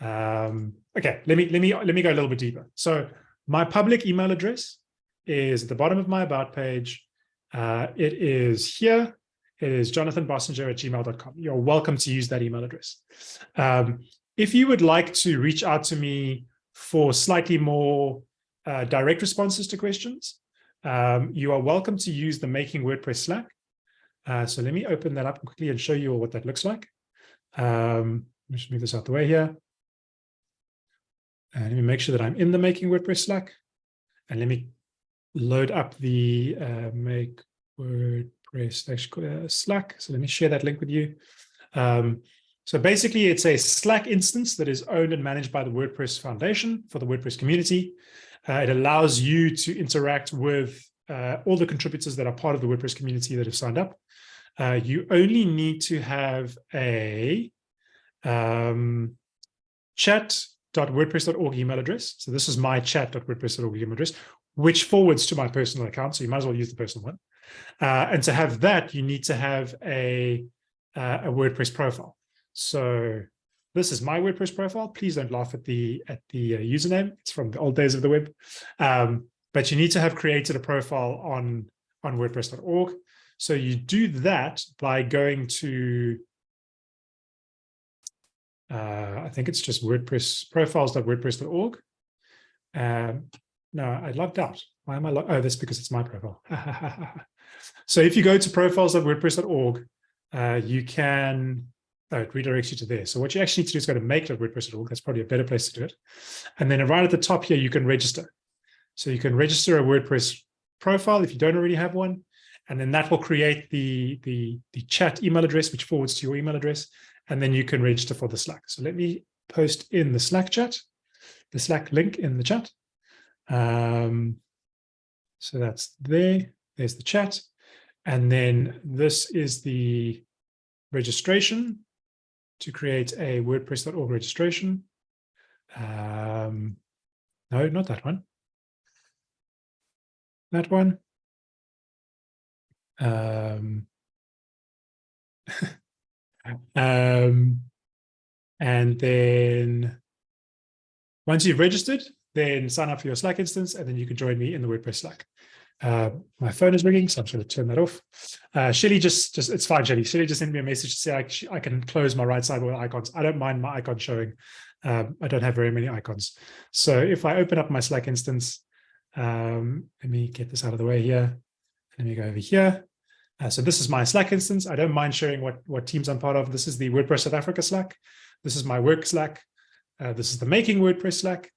Um, okay, let me let me let me go a little bit deeper. So my public email address is at the bottom of my about page. Uh, it is here. It is jonathanbossenger at gmail.com. You're welcome to use that email address. Um, if you would like to reach out to me for slightly more uh, direct responses to questions, um, you are welcome to use the Making WordPress Slack. Uh, so let me open that up quickly and show you all what that looks like. Um, let me just move this out the way here. And let me make sure that I'm in the Making WordPress Slack. And let me load up the uh, Make WordPress uh, Slack. So let me share that link with you. Um, so basically, it's a Slack instance that is owned and managed by the WordPress Foundation for the WordPress community. Uh, it allows you to interact with uh, all the contributors that are part of the WordPress community that have signed up. Uh, you only need to have a um, chat.wordpress.org email address. So this is my chat.wordpress.org email address, which forwards to my personal account. So you might as well use the personal one. Uh, and to have that, you need to have a, uh, a WordPress profile. So this is my WordPress profile. Please don't laugh at the at the uh, username. It's from the old days of the web. Um, but you need to have created a profile on on WordPress.org. So you do that by going to uh, I think it's just WordPress profiles.wordpress.org. Um, no, I logged out. Why am I logged? Oh, that's because it's my profile. so if you go to profiles.wordpress.org, uh, you can oh, it redirects you to there. So what you actually need to do is go to make.wordpress.org. That's probably a better place to do it. And then right at the top here, you can register. So you can register a WordPress profile if you don't already have one. And then that will create the, the, the chat email address, which forwards to your email address. And then you can register for the Slack. So let me post in the Slack chat, the Slack link in the chat. Um, so that's there. There's the chat. And then this is the registration to create a WordPress.org registration. Um, no, not that one. That one. Um, um, and then once you've registered, then sign up for your Slack instance, and then you can join me in the WordPress Slack. Uh, my phone is ringing, so I'm going to turn that off. Uh, Shelly just, just it's fine, Shelly. Shelly just sent me a message to say I, I can close my right side with icons. I don't mind my icon showing. Um, I don't have very many icons. So if I open up my Slack instance, um, let me get this out of the way here. Let me go over here. Uh, so this is my Slack instance. I don't mind sharing what, what teams I'm part of. This is the WordPress South Africa Slack. This is my work Slack. Uh, this is the Making WordPress Slack.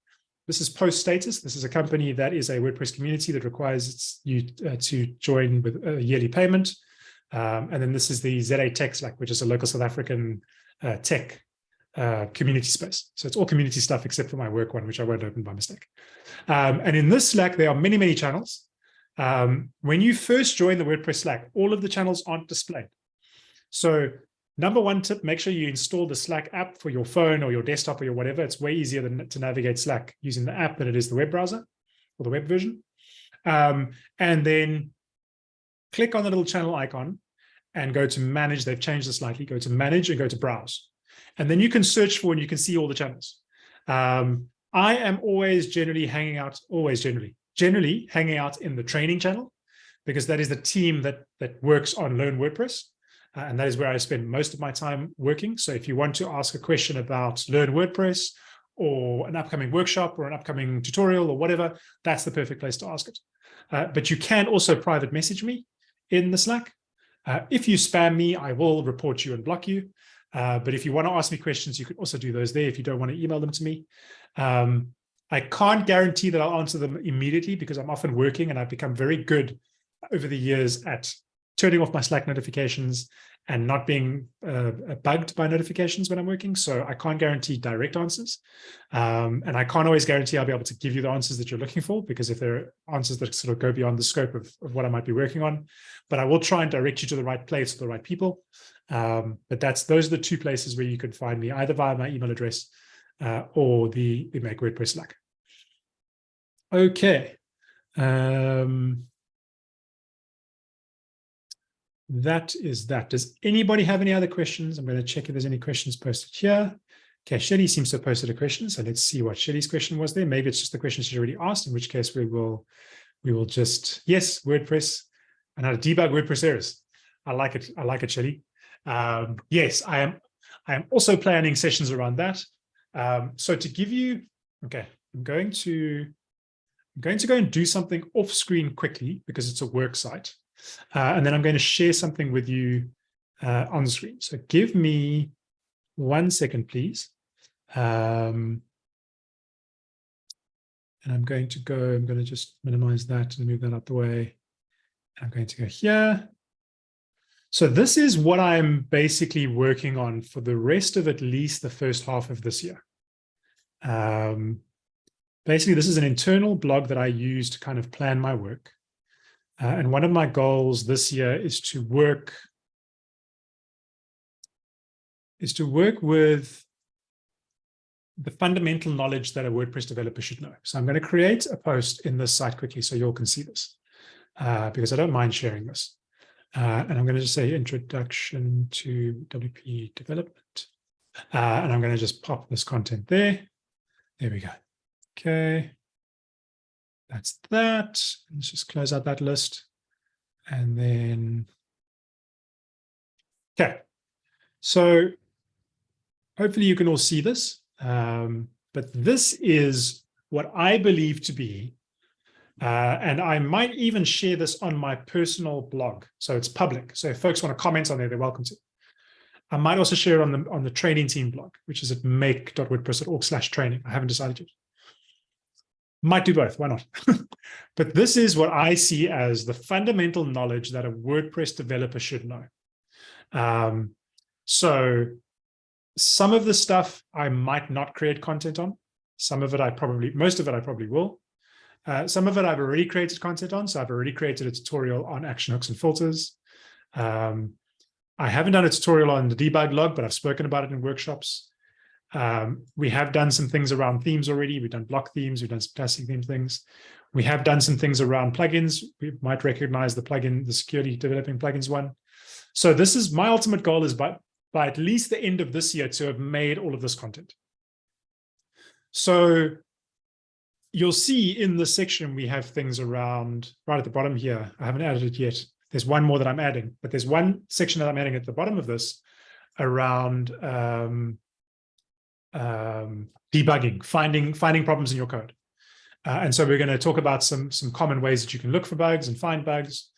This is Post Status. This is a company that is a WordPress community that requires you uh, to join with a yearly payment. Um, and then this is the ZA Tech Slack, which is a local South African uh, tech uh, community space. So it's all community stuff except for my work one, which I won't open by mistake. Um, and in this Slack, there are many, many channels. Um, when you first join the WordPress Slack, all of the channels aren't displayed. So Number one tip, make sure you install the Slack app for your phone or your desktop or your whatever. It's way easier than to navigate Slack using the app than it is the web browser or the web version. Um, and then click on the little channel icon and go to manage. They've changed this slightly. Go to manage and go to browse. And then you can search for and you can see all the channels. Um, I am always generally hanging out, always generally, generally hanging out in the training channel because that is the team that that works on Learn WordPress. Uh, and that is where I spend most of my time working. So if you want to ask a question about Learn WordPress or an upcoming workshop or an upcoming tutorial or whatever, that's the perfect place to ask it. Uh, but you can also private message me in the Slack. Uh, if you spam me, I will report you and block you. Uh, but if you want to ask me questions, you can also do those there if you don't want to email them to me. Um, I can't guarantee that I'll answer them immediately because I'm often working and I've become very good over the years at turning off my Slack notifications and not being uh, bugged by notifications when I'm working. So I can't guarantee direct answers. Um, and I can't always guarantee I'll be able to give you the answers that you're looking for, because if there are answers that sort of go beyond the scope of, of what I might be working on, but I will try and direct you to the right place or the right people. Um, but that's those are the two places where you can find me, either via my email address uh, or the, the Make WordPress Slack. Okay. Um, that is that. Does anybody have any other questions? I'm going to check if there's any questions posted here. Okay, Shelly seems to have posted a question, so let's see what Shelly's question was there. Maybe it's just the question she already asked, in which case we will we will just, yes, WordPress and how to debug WordPress errors. I like it. I like it, Shelly. Um, yes, I am. I am also planning sessions around that. Um, so to give you, okay, I'm going to, I'm going to go and do something off screen quickly because it's a work site. Uh, and then I'm going to share something with you uh, on screen. So give me one second, please. Um, and I'm going to go, I'm going to just minimize that and move that out the way. I'm going to go here. So this is what I'm basically working on for the rest of at least the first half of this year. Um, basically, this is an internal blog that I use to kind of plan my work. Uh, and one of my goals this year is to work is to work with the fundamental knowledge that a WordPress developer should know. So I'm going to create a post in this site quickly so you all can see this uh, because I don't mind sharing this. Uh, and I'm going to just say introduction to WP development. Uh, and I'm going to just pop this content there. There we go. Okay. That's that. Let's just close out that list. And then, okay. So hopefully you can all see this. Um, but this is what I believe to be uh, and I might even share this on my personal blog. So it's public. So if folks want to comment on there, they're welcome to. I might also share it on the on the training team blog, which is at make.wordpress.org slash training. I haven't decided yet. Might do both, why not? but this is what I see as the fundamental knowledge that a WordPress developer should know. Um, so some of the stuff I might not create content on. Some of it I probably, most of it I probably will. Uh, some of it I've already created content on. So I've already created a tutorial on action hooks and filters. Um, I haven't done a tutorial on the debug log, but I've spoken about it in workshops. Um, we have done some things around themes already. We've done block themes. We've done some testing theme things. We have done some things around plugins. We might recognize the plugin, the security developing plugins one. So this is my ultimate goal is by, by at least the end of this year to have made all of this content. So you'll see in the section we have things around right at the bottom here. I haven't added it yet. There's one more that I'm adding, but there's one section that I'm adding at the bottom of this around um, um, debugging, finding finding problems in your code. Uh, and so we're going to talk about some some common ways that you can look for bugs and find bugs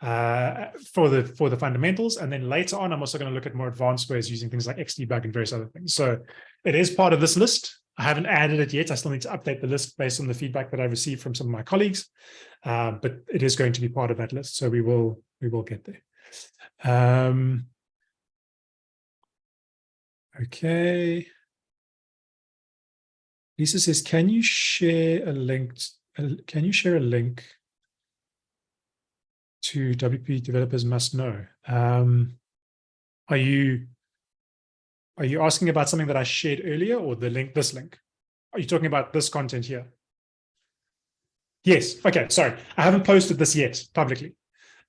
uh, for the for the fundamentals. And then later on, I'm also going to look at more advanced ways using things like Xdebug and various other things. So it is part of this list. I haven't added it yet. I still need to update the list based on the feedback that I received from some of my colleagues, uh, but it is going to be part of that list. So we will we will get there. Um, okay. Lisa says, can you share a link? Can you share a link to WP developers must know? Um, are you are you asking about something that I shared earlier or the link, this link? Are you talking about this content here? Yes. Okay. Sorry. I haven't posted this yet publicly.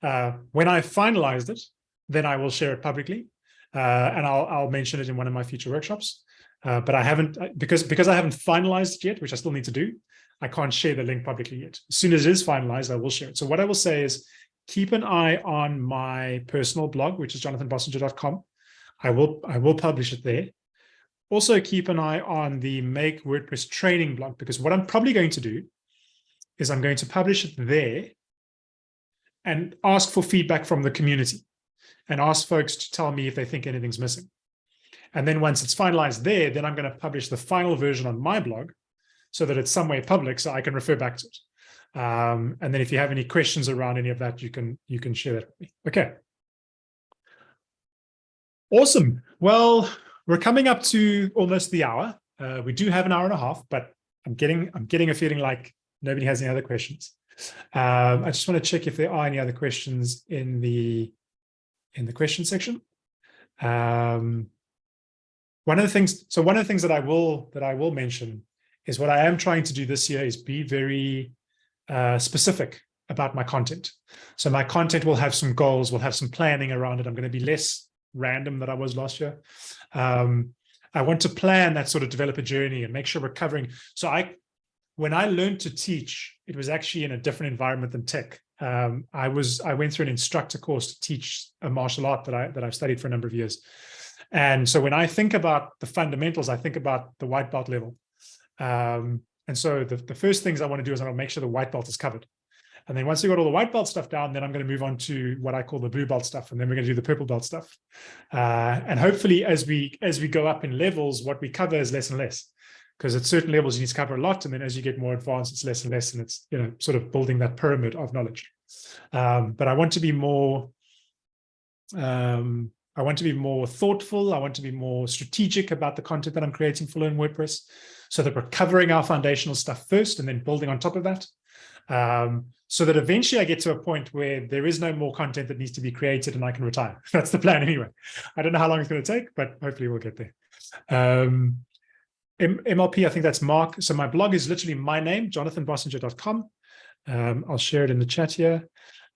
Uh, when I finalized it, then I will share it publicly. Uh, and I'll, I'll mention it in one of my future workshops. Uh, but I haven't, uh, because, because I haven't finalized it yet, which I still need to do, I can't share the link publicly yet. As soon as it is finalized, I will share it. So what I will say is keep an eye on my personal blog, which is jonathanbossenger.com. I will, I will publish it there. Also keep an eye on the Make WordPress training blog, because what I'm probably going to do is I'm going to publish it there and ask for feedback from the community and ask folks to tell me if they think anything's missing. And then once it's finalized there, then I'm going to publish the final version on my blog so that it's somewhere public so I can refer back to it. Um, and then if you have any questions around any of that, you can you can share that with me. Okay. Awesome. Well, we're coming up to almost the hour. Uh, we do have an hour and a half, but I'm getting I'm getting a feeling like nobody has any other questions. Um, I just want to check if there are any other questions in the in the question section. Um, one of the things, so one of the things that I will that I will mention is what I am trying to do this year is be very uh, specific about my content. So my content will have some goals, will have some planning around it. I'm going to be less random that I was last year. Um, I want to plan that sort of developer journey and make sure we're covering. So I, when I learned to teach, it was actually in a different environment than tech. Um, I was I went through an instructor course to teach a martial art that I that I've studied for a number of years. And so when I think about the fundamentals, I think about the white belt level. Um, and so the, the first things I want to do is I want to make sure the white belt is covered. And then once we got all the white belt stuff down, then I'm going to move on to what I call the blue belt stuff. And then we're going to do the purple belt stuff. Uh, and hopefully as we as we go up in levels, what we cover is less and less. Because at certain levels, you need to cover a lot. And then as you get more advanced, it's less and less. And it's, you know, sort of building that pyramid of knowledge. Um, but I want to be more, um, I want to be more thoughtful. I want to be more strategic about the content that I'm creating for Learn WordPress so that we're covering our foundational stuff first and then building on top of that. Um, so that eventually I get to a point where there is no more content that needs to be created and I can retire. That's the plan anyway. I don't know how long it's going to take, but hopefully we'll get there. Um, MLP, I think that's Mark. So my blog is literally my name, jonathanbossenger.com. Um, I'll share it in the chat here.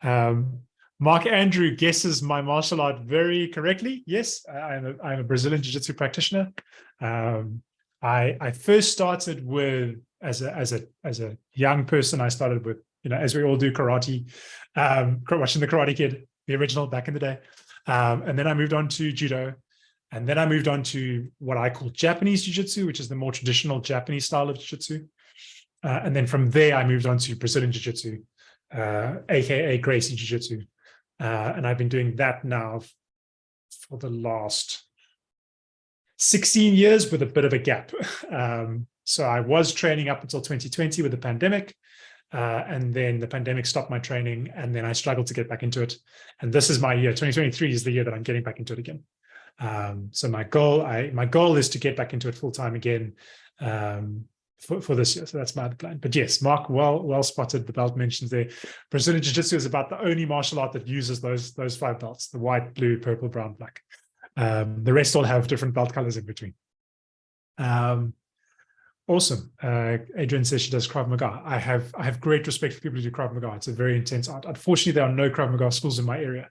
Um, Mark Andrew guesses my martial art very correctly. Yes, I'm a, I'm a Brazilian Jiu-Jitsu practitioner. Um, I, I first started with, as a, as, a, as a young person, I started with you know, as we all do karate, um, watching the Karate Kid, the original back in the day. Um, and then I moved on to judo. And then I moved on to what I call Japanese jiu-jitsu, which is the more traditional Japanese style of jiu-jitsu. Uh, and then from there, I moved on to Brazilian jiu-jitsu, uh, AKA Gracie jiu-jitsu. Uh, and I've been doing that now for the last 16 years with a bit of a gap. Um, so I was training up until 2020 with the pandemic. Uh, and then the pandemic stopped my training and then I struggled to get back into it. And this is my year, 2023 is the year that I'm getting back into it again. Um, so my goal, I my goal is to get back into it full time again um, for, for this year. So that's my plan. But yes, Mark, well well spotted. The belt mentions there. Brazilian Jiu-Jitsu is about the only martial art that uses those those five belts: the white, blue, purple, brown, black. Um, the rest all have different belt colors in between. Um, Awesome. Uh, Adrian says she does Krav Maga. I have I have great respect for people who do Krav Maga. It's a very intense art. Unfortunately, there are no Krav Maga schools in my area.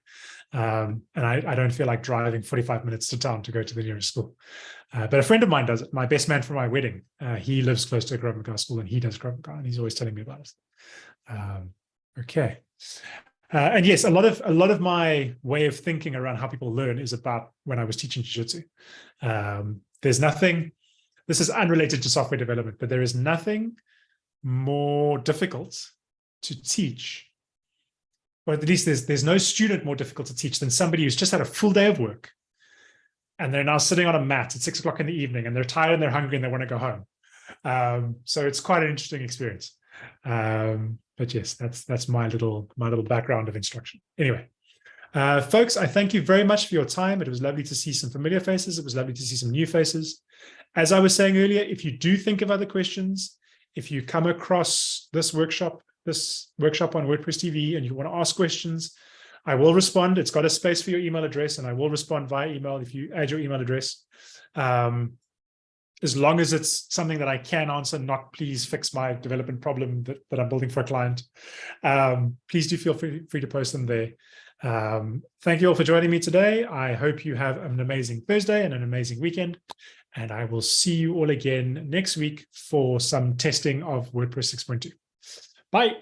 Um, and I, I, don't feel like driving 45 minutes to town to go to the nearest school. Uh, but a friend of mine does it. My best man for my wedding, uh, he lives close to a Krav Maga school and he does Maga and he's always telling me about it. Um, okay. Uh, and yes, a lot of a lot of my way of thinking around how people learn is about when I was teaching jiu-jitsu. Um, there's nothing this is unrelated to software development, but there is nothing more difficult to teach, or at least there's, there's no student more difficult to teach than somebody who's just had a full day of work and they're now sitting on a mat at six o'clock in the evening and they're tired and they're hungry and they want to go home. Um, so it's quite an interesting experience. Um, but yes, that's that's my little my little background of instruction. Anyway, uh, folks, I thank you very much for your time. It was lovely to see some familiar faces. It was lovely to see some new faces. As I was saying earlier, if you do think of other questions, if you come across this workshop, this workshop on WordPress TV and you want to ask questions, I will respond. It's got a space for your email address and I will respond via email if you add your email address. Um, as long as it's something that I can answer, not please fix my development problem that, that I'm building for a client. Um, please do feel free, free to post them there. Um, thank you all for joining me today. I hope you have an amazing Thursday and an amazing weekend. And I will see you all again next week for some testing of WordPress 6.2. Bye.